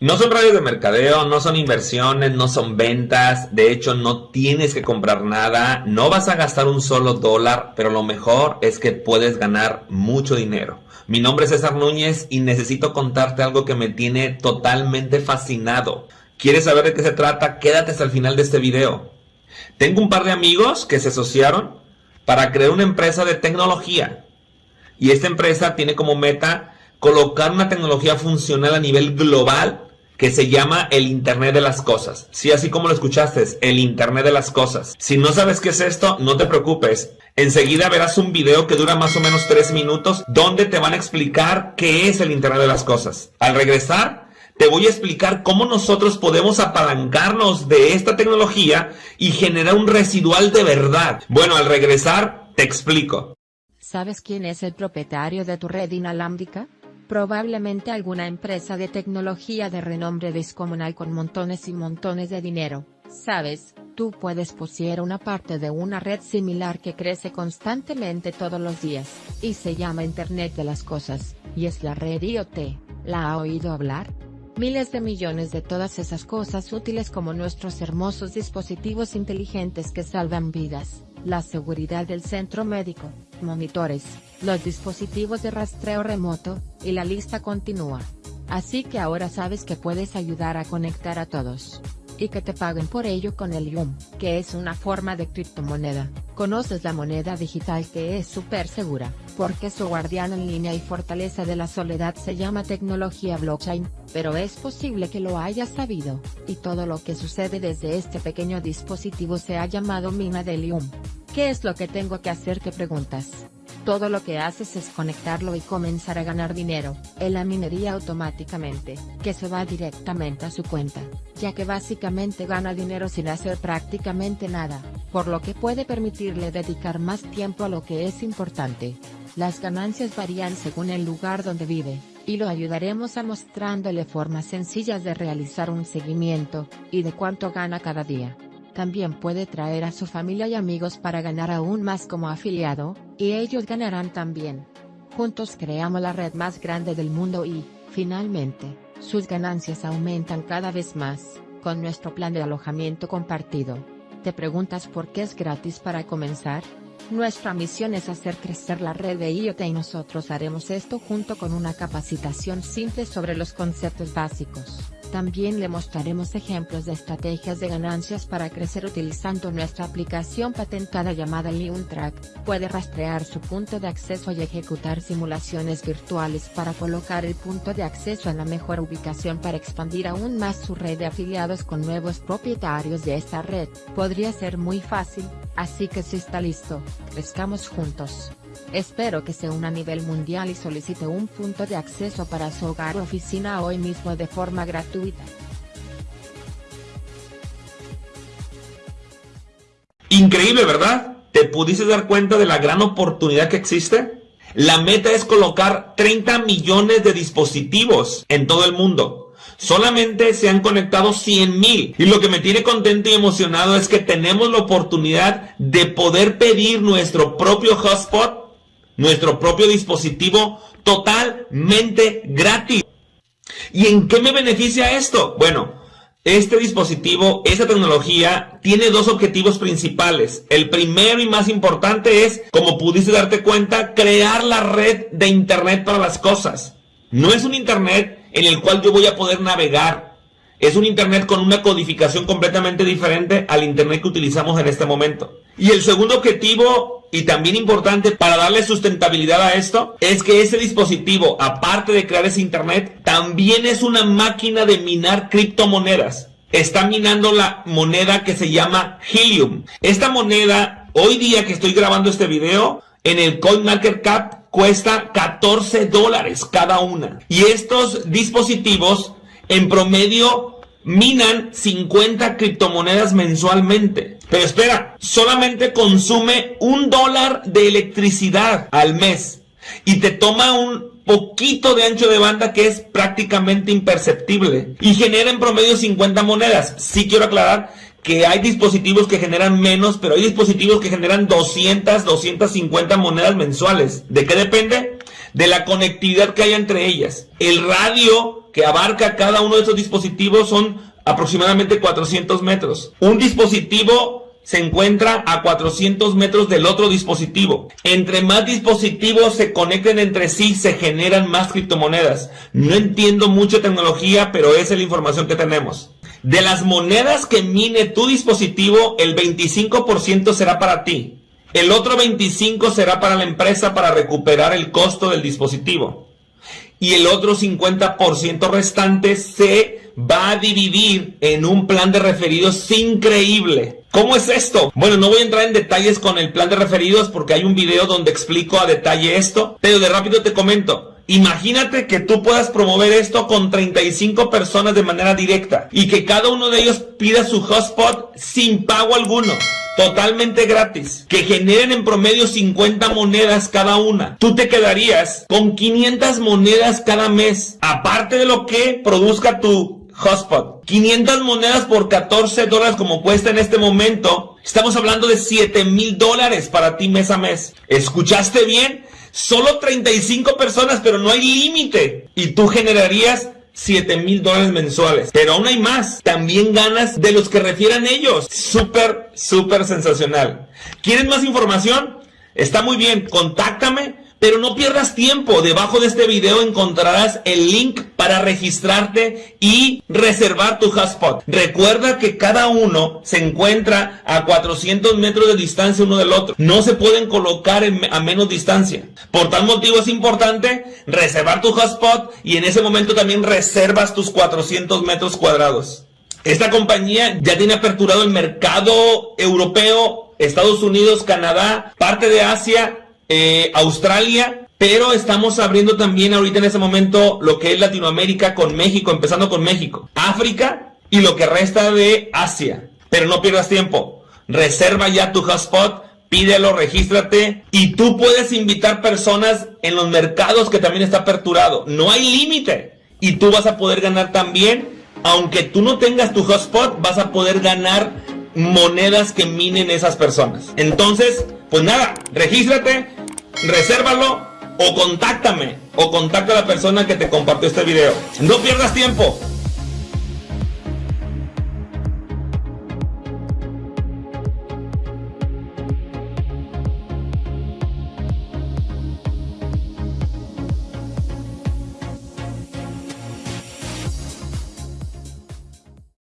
No son radios de mercadeo, no son inversiones, no son ventas, de hecho no tienes que comprar nada, no vas a gastar un solo dólar, pero lo mejor es que puedes ganar mucho dinero. Mi nombre es César Núñez y necesito contarte algo que me tiene totalmente fascinado. ¿Quieres saber de qué se trata? Quédate hasta el final de este video. Tengo un par de amigos que se asociaron para crear una empresa de tecnología. Y esta empresa tiene como meta colocar una tecnología funcional a nivel global que se llama el Internet de las Cosas. Sí, así como lo escuchaste, el Internet de las Cosas. Si no sabes qué es esto, no te preocupes. Enseguida verás un video que dura más o menos 3 minutos donde te van a explicar qué es el Internet de las Cosas. Al regresar, te voy a explicar cómo nosotros podemos apalancarnos de esta tecnología y generar un residual de verdad. Bueno, al regresar, te explico. ¿Sabes quién es el propietario de tu red inalámbrica? Probablemente alguna empresa de tecnología de renombre descomunal con montones y montones de dinero. Sabes, tú puedes poseer una parte de una red similar que crece constantemente todos los días, y se llama Internet de las Cosas, y es la red IoT. ¿La ha oído hablar? Miles de millones de todas esas cosas útiles como nuestros hermosos dispositivos inteligentes que salvan vidas, la seguridad del centro médico, monitores, los dispositivos de rastreo remoto, y la lista continúa. Así que ahora sabes que puedes ayudar a conectar a todos. Y que te paguen por ello con el IUM, que es una forma de criptomoneda. Conoces la moneda digital que es súper segura, porque su guardián en línea y fortaleza de la soledad se llama tecnología blockchain, pero es posible que lo hayas sabido, y todo lo que sucede desde este pequeño dispositivo se ha llamado mina del IUM. ¿Qué es lo que tengo que hacer? Te preguntas. Todo lo que haces es conectarlo y comenzar a ganar dinero, en la minería automáticamente, que se va directamente a su cuenta, ya que básicamente gana dinero sin hacer prácticamente nada, por lo que puede permitirle dedicar más tiempo a lo que es importante. Las ganancias varían según el lugar donde vive, y lo ayudaremos a mostrándole formas sencillas de realizar un seguimiento, y de cuánto gana cada día. También puede traer a su familia y amigos para ganar aún más como afiliado, y ellos ganarán también. Juntos creamos la red más grande del mundo y, finalmente, sus ganancias aumentan cada vez más, con nuestro plan de alojamiento compartido. ¿Te preguntas por qué es gratis para comenzar? Nuestra misión es hacer crecer la red de IoT y nosotros haremos esto junto con una capacitación simple sobre los conceptos básicos. También le mostraremos ejemplos de estrategias de ganancias para crecer utilizando nuestra aplicación patentada llamada LeonTrack. Puede rastrear su punto de acceso y ejecutar simulaciones virtuales para colocar el punto de acceso en la mejor ubicación para expandir aún más su red de afiliados con nuevos propietarios de esta red. Podría ser muy fácil, así que si está listo, crezcamos juntos. Espero que se una a nivel mundial y solicite un punto de acceso para su hogar o oficina hoy mismo de forma gratuita. Increíble, ¿verdad? ¿Te pudiste dar cuenta de la gran oportunidad que existe? La meta es colocar 30 millones de dispositivos en todo el mundo. Solamente se han conectado 100 mil. Y lo que me tiene contento y emocionado es que tenemos la oportunidad de poder pedir nuestro propio hotspot nuestro propio dispositivo totalmente gratis. ¿Y en qué me beneficia esto? Bueno, este dispositivo, esta tecnología, tiene dos objetivos principales. El primero y más importante es, como pudiste darte cuenta, crear la red de Internet para las cosas. No es un Internet en el cual yo voy a poder navegar. Es un Internet con una codificación completamente diferente al Internet que utilizamos en este momento. Y el segundo objetivo y también importante para darle sustentabilidad a esto es que ese dispositivo, aparte de crear ese internet, también es una máquina de minar criptomonedas. Está minando la moneda que se llama Helium. Esta moneda, hoy día que estoy grabando este video, en el CoinMarketCap cuesta 14 dólares cada una. Y estos dispositivos en promedio minan 50 criptomonedas mensualmente. Pero espera, solamente consume un dólar de electricidad al mes y te toma un poquito de ancho de banda que es prácticamente imperceptible y genera en promedio 50 monedas. Sí quiero aclarar que hay dispositivos que generan menos, pero hay dispositivos que generan 200, 250 monedas mensuales. ¿De qué depende? De la conectividad que hay entre ellas. El radio que abarca cada uno de estos dispositivos son aproximadamente 400 metros. Un dispositivo se encuentra a 400 metros del otro dispositivo. Entre más dispositivos se conecten entre sí, se generan más criptomonedas. No entiendo mucho tecnología, pero esa es la información que tenemos. De las monedas que mine tu dispositivo, el 25% será para ti. El otro 25% será para la empresa para recuperar el costo del dispositivo. Y el otro 50% restante se va a dividir en un plan de referidos increíble. ¿Cómo es esto? Bueno, no voy a entrar en detalles con el plan de referidos porque hay un video donde explico a detalle esto, pero de rápido te comento. Imagínate que tú puedas promover esto con 35 personas de manera directa y que cada uno de ellos pida su hotspot sin pago alguno totalmente gratis, que generen en promedio 50 monedas cada una. Tú te quedarías con 500 monedas cada mes, aparte de lo que produzca tu hotspot. 500 monedas por 14 dólares como cuesta en este momento. Estamos hablando de 7 mil dólares para ti mes a mes. ¿Escuchaste bien? Solo 35 personas, pero no hay límite. Y tú generarías 7 mil dólares mensuales. Pero aún hay más. También ganas de los que refieran ellos. Súper, súper sensacional. ¿Quieres más información? Está muy bien. Contáctame pero no pierdas tiempo, debajo de este video encontrarás el link para registrarte y reservar tu hotspot. Recuerda que cada uno se encuentra a 400 metros de distancia uno del otro. No se pueden colocar a menos distancia. Por tal motivo es importante reservar tu hotspot y en ese momento también reservas tus 400 metros cuadrados. Esta compañía ya tiene aperturado el mercado europeo, Estados Unidos, Canadá, parte de Asia eh, Australia, pero estamos abriendo también ahorita en ese momento lo que es Latinoamérica con México, empezando con México, África y lo que resta de Asia. Pero no pierdas tiempo, reserva ya tu hotspot, pídelo, regístrate y tú puedes invitar personas en los mercados que también está aperturado. No hay límite y tú vas a poder ganar también, aunque tú no tengas tu hotspot, vas a poder ganar monedas que minen esas personas. Entonces, pues nada, regístrate, resérvalo o contáctame o contacta a la persona que te compartió este video. No pierdas tiempo.